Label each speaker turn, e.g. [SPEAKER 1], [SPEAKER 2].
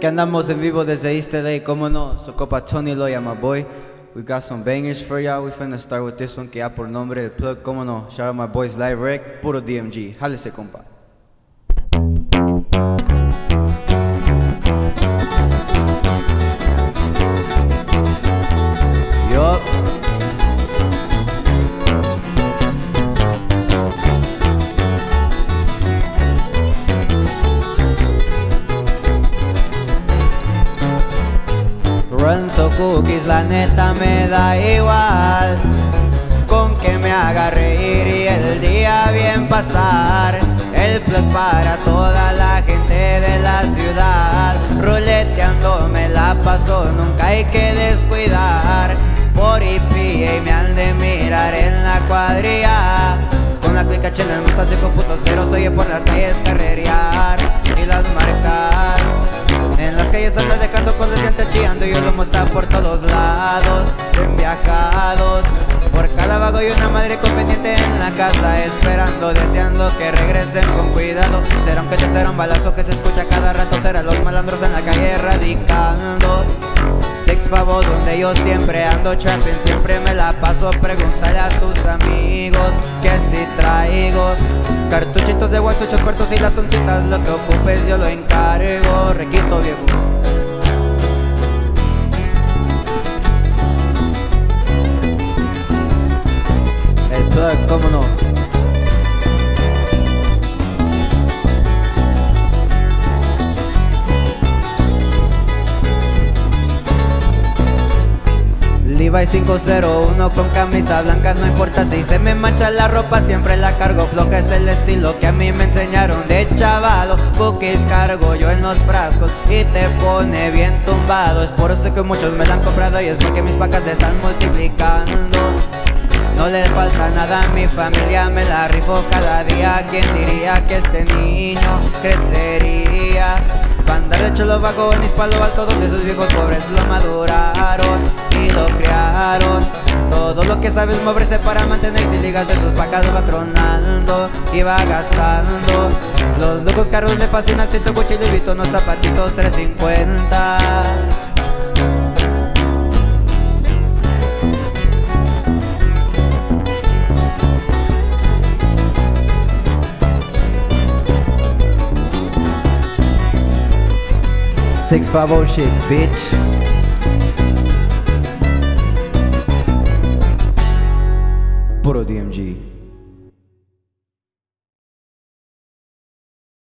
[SPEAKER 1] Que andamos en vivo desde East LA, como no, su copa Tony Loya, my boy. We got some bangers for y'all. We finna start with this one que ya por nombre el plug, como no. Shout out my boys Live Rec, puro DMG. Jálese, compa. Runs o cookies, la neta me da igual. Con que me haga reír y el día bien pasar. El plug para toda la gente de la ciudad. Ruleteando me la paso, nunca hay que descuidar. Por IP y me han de mirar en la cuadrilla. Con la clica chela en de computaceros Oye por las calles carrerear. Y las marcar en las calles andas dejando con y el humo está por todos lados En viajados. Por cada y una madre conveniente en la casa Esperando, deseando que regresen con cuidado. Será un pecho, será un balazo que se escucha cada rato. Será los malandros en la calle radicando. Six pavos donde yo siempre ando trapping Siempre me la paso, pregúntale a tus amigos Que si traigo Cartuchitos de wax, ocho cuartos y las oncitas. Lo que ocupes yo lo encargo. Requito viejo cómo no. Levi 501 con camisa blanca No importa si se me mancha la ropa Siempre la cargo. Floja Es el estilo que a mí me enseñaron de chavalo Cookies cargo yo en los frascos Y te pone bien tumbado. Es por eso que muchos me la han comprado Y es porque mis vacas se están multiplicando no le falta nada a mi familia, me la rifo. Cada día ¿Quién diría que este niño crecería? Bandar de cholo bajo en Palo Alto Donde esos viejos pobres lo maduraron y lo criaron. Todo lo que sabes moverse para mantenerse ligas de sus vacas va tronando y va gastando. Los locos carros le fascinan, siento cuchillo y unos zapatitos 350 Six five oh shit, bitch. Puro DMG.